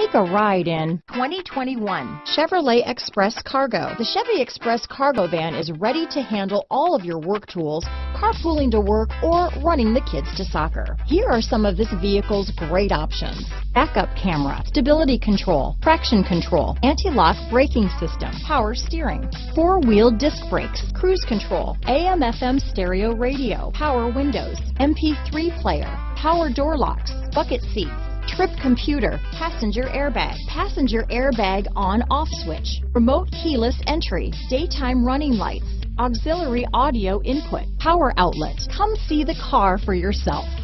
Take a ride in 2021 Chevrolet Express Cargo. The Chevy Express Cargo van is ready to handle all of your work tools, carpooling to work, or running the kids to soccer. Here are some of this vehicle's great options. Backup camera, stability control, traction control, anti-lock braking system, power steering, four-wheel disc brakes, cruise control, AM FM stereo radio, power windows, MP3 player, power door locks, bucket seats, trip computer, passenger airbag, passenger airbag on off switch, remote keyless entry, daytime running lights, auxiliary audio input, power outlet. Come see the car for yourself.